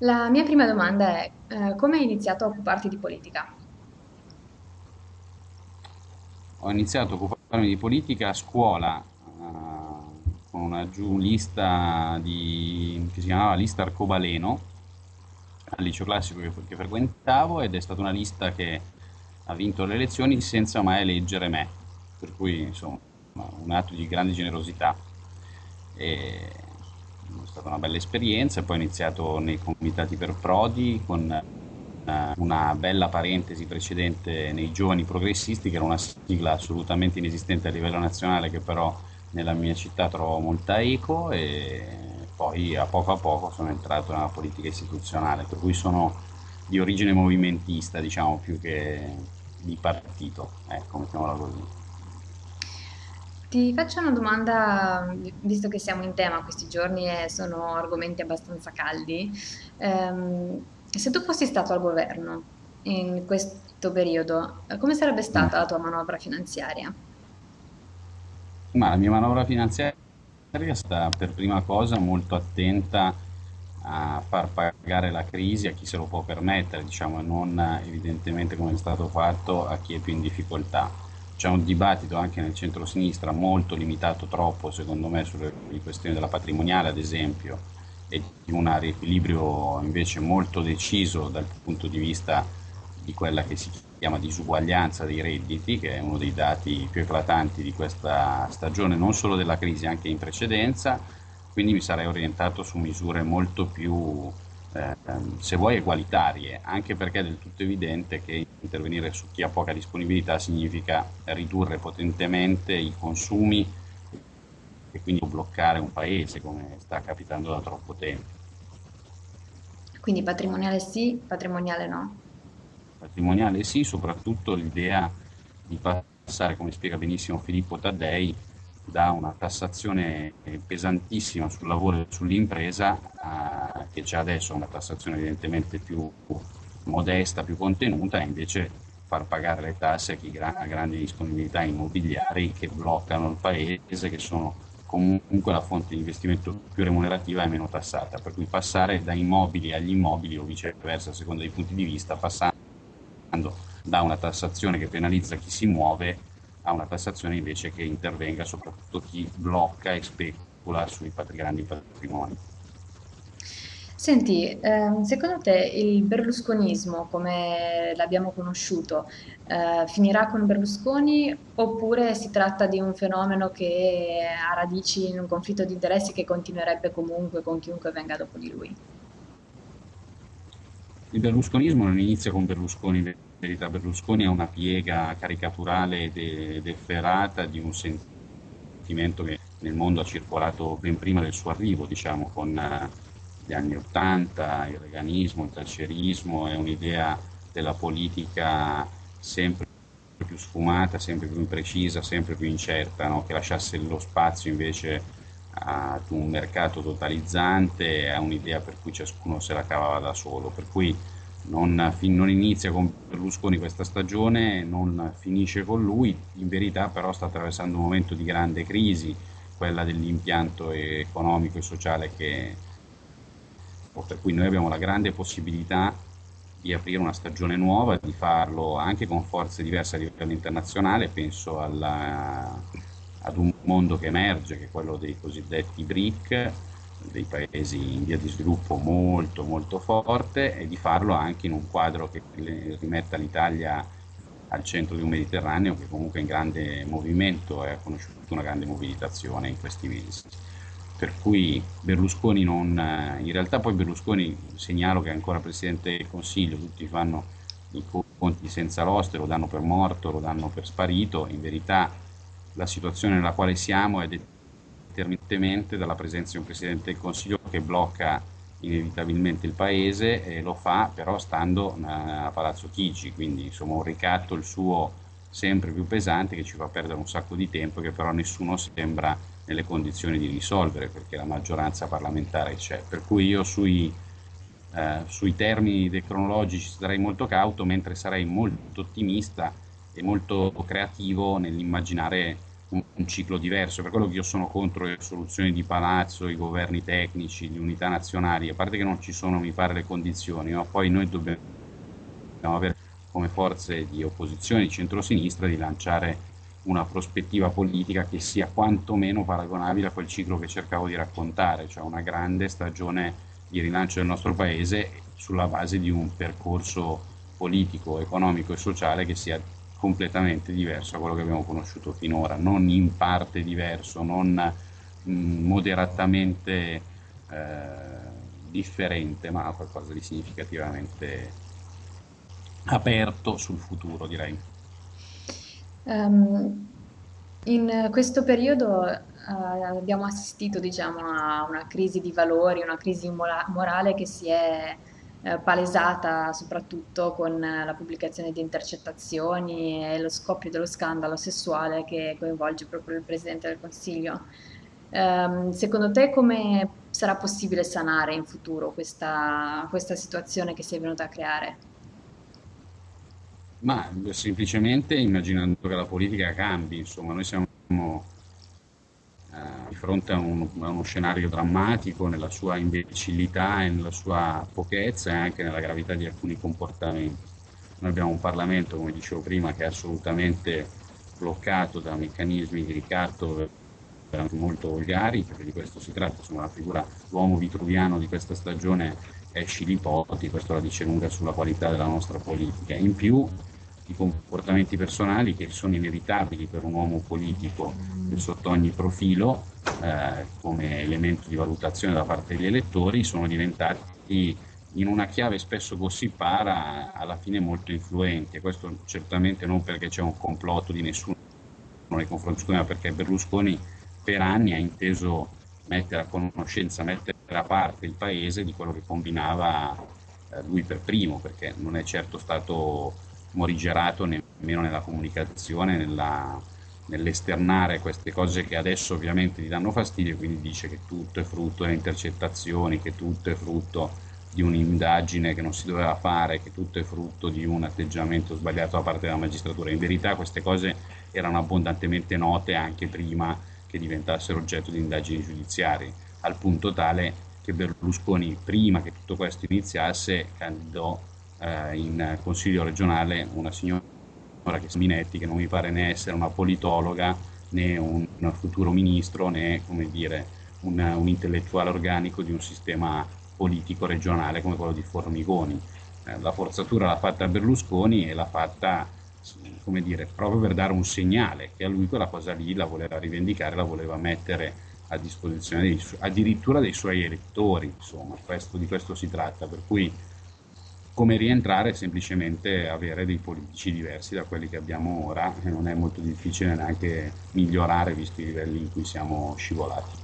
La mia prima domanda è, eh, come hai iniziato a occuparti di politica? Ho iniziato a occuparmi di politica a scuola, eh, con una giù lista che si chiamava lista Arcobaleno, al liceo classico che, che frequentavo ed è stata una lista che ha vinto le elezioni senza mai eleggere me, per cui insomma un atto di grande generosità. E è stata una bella esperienza, poi ho iniziato nei comitati per Prodi con eh, una bella parentesi precedente nei giovani progressisti, che era una sigla assolutamente inesistente a livello nazionale, che però nella mia città trovò molta eco e poi a poco a poco sono entrato nella politica istituzionale, per cui sono di origine movimentista, diciamo, più che di partito, ecco, mettiamola così. Ti faccio una domanda, visto che siamo in tema questi giorni e sono argomenti abbastanza caldi. Ehm, se tu fossi stato al governo in questo periodo, come sarebbe stata la tua manovra finanziaria? Ma la mia manovra finanziaria sta per prima cosa molto attenta a far pagare la crisi a chi se lo può permettere, diciamo, non evidentemente come è stato fatto a chi è più in difficoltà. C'è un dibattito anche nel centro-sinistra molto limitato troppo, secondo me, sulle questioni della patrimoniale, ad esempio, e di un riequilibrio invece molto deciso dal punto di vista di quella che si chiama disuguaglianza dei redditi, che è uno dei dati più eclatanti di questa stagione, non solo della crisi, anche in precedenza, quindi mi sarei orientato su misure molto più, eh, se vuoi, egualitarie, anche perché è del tutto evidente che intervenire su chi ha poca disponibilità significa ridurre potentemente i consumi e quindi bloccare un paese, come sta capitando da troppo tempo. Quindi patrimoniale sì, patrimoniale no. Patrimoniale sì, soprattutto l'idea di passare, come spiega benissimo Filippo Taddei, da una tassazione pesantissima sul lavoro e sull'impresa, a- che già adesso una tassazione evidentemente più modesta, più contenuta, e invece far pagare le tasse a chi gra- ha grandi disponibilità immobiliari che bloccano il paese, che sono comunque la fonte di investimento più remunerativa e meno tassata, per cui passare da immobili agli immobili o viceversa, a seconda dei punti di vista, passando da una tassazione che penalizza chi si muove a una tassazione invece che intervenga soprattutto chi blocca e specula sui grandi patrimoni. Senti, ehm, secondo te il berlusconismo, come l'abbiamo conosciuto, eh, finirà con Berlusconi oppure si tratta di un fenomeno che ha radici in un conflitto di interessi che continuerebbe comunque con chiunque venga dopo di lui? Il berlusconismo non inizia con Berlusconi, verità Berlusconi è una piega caricaturale ed efferata di un sentimento che nel mondo ha circolato ben prima del suo arrivo, diciamo, con eh, gli anni Ottanta, il reganismo, il thatcherismo, è un'idea della politica sempre più sfumata, sempre più imprecisa, sempre più incerta, no? che lasciasse lo spazio invece ad un mercato totalizzante a un'idea per cui ciascuno se la cavava da solo. Per cui non, non inizia con Berlusconi questa stagione, non finisce con lui, in verità però sta attraversando un momento di grande crisi, quella dell'impianto economico e sociale che, per cui noi abbiamo la grande possibilità di aprire una stagione nuova, di farlo anche con forze diverse a livello internazionale, penso alla- ad un mondo che emerge, che è quello dei cosiddetti BRIC, dei paesi in via di sviluppo molto molto forte, e di farlo anche in un quadro che rimetta l'Italia al centro di un Mediterraneo che comunque è in grande movimento e ha conosciuto una grande mobilitazione in questi mesi. Per cui Berlusconi non... In realtà poi Berlusconi, segnalo che è ancora Presidente del Consiglio, tutti fanno i conti senza l'oste, lo danno per morto, lo danno per sparito, in verità la situazione nella quale siamo è determinantemente dalla presenza di un Presidente del Consiglio che blocca inevitabilmente il Paese e lo fa però stando a Palazzo Chigi, quindi insomma un ricatto il suo sempre più pesante che ci fa perdere un sacco di tempo che però nessuno sembra nelle condizioni di risolvere perché la maggioranza parlamentare c'è. Per cui io sui, eh, sui termini cronologici sarei molto cauto, mentre sarei molto ottimista e molto creativo nell'immaginare un, un, ciclo diverso, per quello che io sono contro le soluzioni di palazzo, i governi tecnici, le unità nazionali, a parte che non ci sono, mi pare, le condizioni, ma poi noi dobbiamo avere come forze di opposizione di centrosinistra di lanciare una prospettiva politica che sia quantomeno paragonabile a quel ciclo che cercavo di raccontare, cioè una grande stagione di rilancio del nostro paese sulla base di un percorso politico, economico e sociale che sia completamente diverso da quello che abbiamo conosciuto finora, non in parte diverso, non mm, moderatamente eh, differente, ma qualcosa di significativamente aperto sul futuro, direi. Um, in questo periodo uh, abbiamo assistito diciamo, a una crisi di valori, una crisi morale che si è uh, palesata soprattutto con la pubblicazione di intercettazioni e lo scoppio dello scandalo sessuale che coinvolge proprio il Presidente del Consiglio. Um, secondo te come sarà possibile sanare in futuro questa, questa situazione che si è venuta a creare? Ma semplicemente immaginando che la politica cambi, insomma, noi siamo eh, di fronte a, un, a, uno scenario drammatico nella sua imbecillità e nella sua pochezza e anche nella gravità di alcuni comportamenti. Noi abbiamo un Parlamento, come dicevo prima, che è assolutamente bloccato da meccanismi di ricatto molto volgari, perché di questo si tratta, insomma la figura, l'uomo vitruviano di questa stagione è Scilipoti, questo la dice lunga sulla qualità della nostra politica. In più i comportamenti personali che sono inevitabili per un uomo politico sotto ogni profilo, eh, come elemento di valutazione da parte degli elettori, sono diventati in una chiave spesso gossipara alla fine molto influente. Questo certamente non perché c'è un complotto di nessuno nei confronti di ma perché Berlusconi per anni ha inteso mettere a conoscenza, mettere a parte il paese di quello che combinava eh, lui per primo, perché non è certo stato morigerato nemmeno nella comunicazione, nella, nell'esternare queste cose che adesso ovviamente gli danno fastidio, quindi dice che tutto è frutto delle intercettazioni, che tutto è frutto di un'indagine che non si doveva fare, che tutto è frutto di un atteggiamento sbagliato da parte della magistratura. In verità queste cose erano abbondantemente note anche prima che diventassero oggetto di indagini giudiziarie, al punto tale che Berlusconi, prima che tutto questo iniziasse, candidò eh, in consiglio regionale una signora che è Minetti, che non mi pare né essere una politologa né un, un futuro ministro né come dire, un, un, intellettuale organico di un sistema politico regionale come quello di Formigoni. Eh, la forzatura l'ha fatta Berlusconi e l'ha fatta come dire, proprio per dare un segnale che a lui quella cosa lì la voleva rivendicare, la voleva mettere a disposizione dei, addirittura dei suoi elettori, insomma, questo, di questo si tratta, per cui come rientrare è semplicemente avere dei politici diversi da quelli che abbiamo ora e non è molto difficile neanche migliorare visto i livelli in cui siamo scivolati.